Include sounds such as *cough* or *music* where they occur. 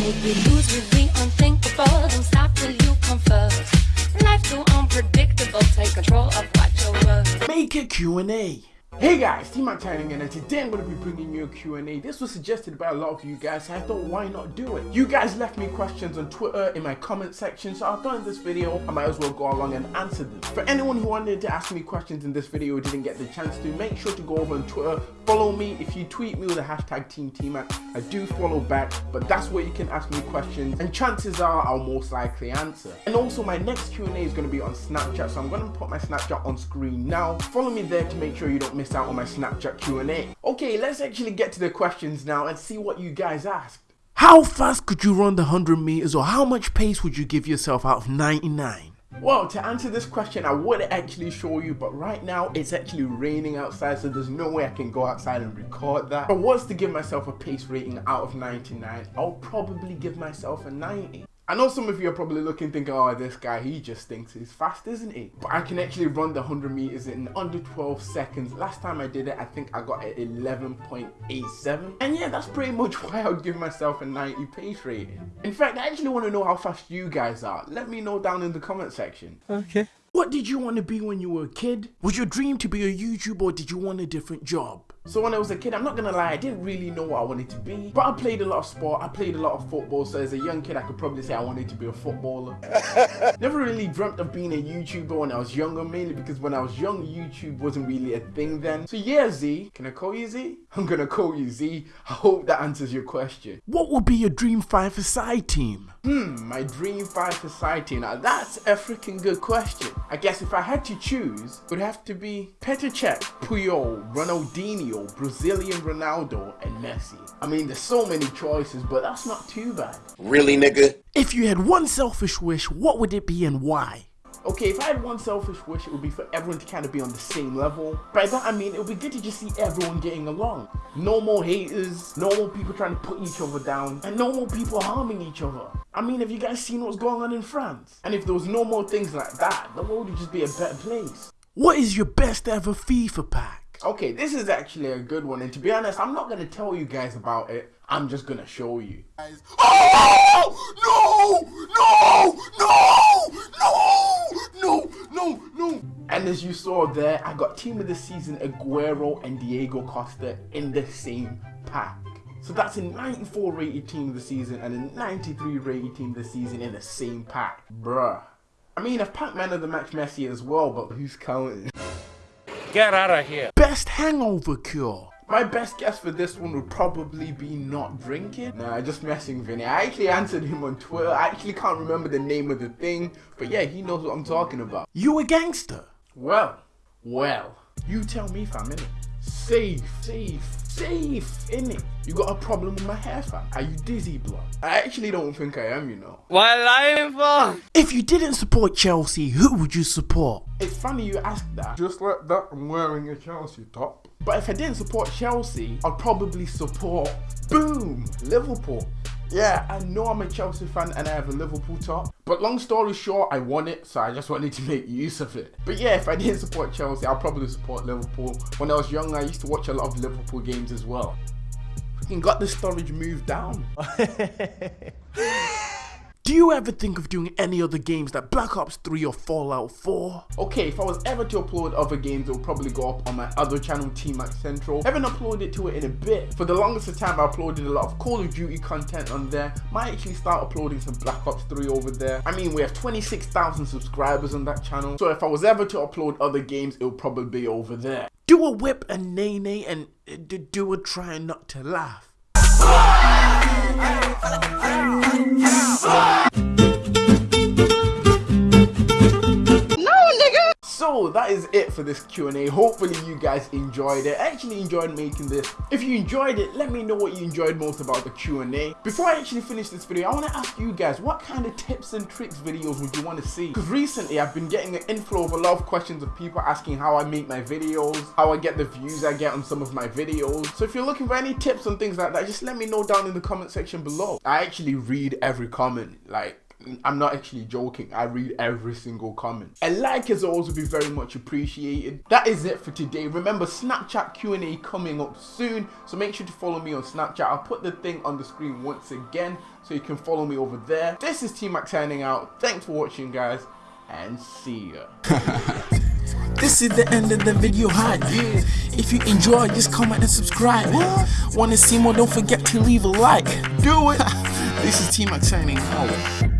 Make me lose the unthinkable. Don't stop till you come first. Too unpredictable. Take control of what you're worth. Make it Q&A. Hey guys, T-Mac Tiring and today I'm going to be bringing you a Q&A. This was suggested by a lot of you guys, so I thought why not do it? You guys left me questions on Twitter in my comment section, so I thought in this video I might as well go along and answer them. For anyone who wanted to ask me questions in this video didn't get the chance to, make sure to go over on Twitter, follow me. If you tweet me with the hashtag Team T-Mac, I do follow back, but that's where you can ask me questions and chances are I'll most likely answer. And also my next Q&A is going to be on Snapchat, so I'm going to put my Snapchat on screen now. Follow me there to make sure you don't miss out on my Snapchat Q&A. Okay, let's actually get to the questions now and see what you guys asked. How fast could you run the 100 meters or how much pace would you give yourself out of 99? Well, to answer this question, I would actually show you, but right now it's actually raining outside, so there's no way I can go outside and record that. If I was to give myself a pace rating out of 99, I'll probably give myself a 90. I know some of you are probably looking thinking, oh, this guy, he just thinks he's fast, isn't he? But I can actually run the 100 meters in under 12 seconds. Last time I did it, I think I got an 11.87. And yeah, that's pretty much *laughs* why I would give myself a 90 pace rating. In fact, I actually want to know how fast you guys are. Let me know down in the comment section. Okay. What did you want to be when you were a kid? Was your dream to be a YouTuber or did you want a different job? So when I was a kid, I'm not gonna lie, I didn't really know what I wanted to be. But I played a lot of sport, I played a lot of football, so as a young kid, I could probably say I wanted to be a footballer. *laughs* Never really dreamt of being a YouTuber when I was younger, mainly because when I was young, YouTube wasn't really a thing then. So yeah, Z, can I call you Z? I'm gonna call you Z. I hope that answers your question. What would be your dream five side team? Hmm, my dream five society. Now that's a freaking good question. I guess if I had to choose, it would have to be Petr Cech, Puyol, Ronaldinho, Brazilian Ronaldo, and Messi. I mean, there's so many choices, but that's not too bad. Really, nigga? If you had one selfish wish, what would it be and why? Okay, if I had one selfish wish, it would be for everyone to kind of be on the same level. By that I mean, it would be good to just see everyone getting along. No more haters, no more people trying to put each other down, and no more people harming each other. I mean, have you guys seen what's going on in France? And if there was no more things like that, the world would just be a better place. What is your best ever FIFA pack? Okay, this is actually a good one, and to be honest, I'm not gonna tell you guys about it. I'm just gonna show you. Oh no! No! No! No! No! No! And as you saw there, I got Team of the Season Aguero and Diego Costa in the same pack. So that's a 94 rated team of the season and a 93 rated team of the season in the same pack. Bruh. I mean, I've packed man of the match Messi as well, but who's counting? Get out of here. Best hangover cure. My best guess for this one would probably be not drinking. Nah, just messing Vinny. I actually answered him on Twitter. I actually can't remember the name of the thing, but yeah, he knows what I'm talking about. You a gangster? Well, well, you tell me if I'm in it. Safe, safe, safe, innit? You got a problem with my hair fam? Are you dizzy blood? I actually don't think I am, you know. What lying for? If you didn't support Chelsea, who would you support? It's funny you asked that. Just like that, I'm wearing a Chelsea top. But if I didn't support Chelsea, I'd probably support, boom, Liverpool. Yeah, I know I'm a Chelsea fan and I have a Liverpool top. But long story short, I won it, so I just wanted to make use of it. But yeah, if I didn't support Chelsea, I'll probably support Liverpool. When I was young, I used to watch a lot of Liverpool games as well. Freaking got the storage moved down. *laughs* Do you ever think of doing any other games like Black Ops 3 or Fallout 4? Okay, if I was ever to upload other games, it would probably go up on my other channel, T-Mac Central. I haven't uploaded to it in a bit. For the longest of time, I uploaded a lot of Call of Duty content on there. Might actually start uploading some Black Ops 3 over there. I mean, we have 26,000 subscribers on that channel. So if I was ever to upload other games, it would probably be over there. Do a whip a nay nay and uh, do a try not to laugh. That is it for this Q&A. Hopefully you guys enjoyed it. I actually enjoyed making this. If you enjoyed it, let me know what you enjoyed most about the Q&A. Before I actually finish this video, I want to ask you guys, what kind of tips and tricks videos would you want to see? Because recently I've been getting an inflow of a lot of questions of people asking how I make my videos, how I get the views I get on some of my videos. So if you're looking for any tips and things like that, just let me know down in the comment section below. I actually read every comment, like I'm not actually joking. I read every single comment. A like is always be very much appreciated. That is it for today. Remember Snapchat Q&A coming up soon. So make sure to follow me on Snapchat. I'll put the thing on the screen once again so you can follow me over there. This is T-Mac signing out. Thanks for watching guys and see ya. *laughs* This is the end of the video hype. If you enjoy, just comment and subscribe. Wanna see more? Don't forget to leave a like. Do it. *laughs* This is T Mac signing out.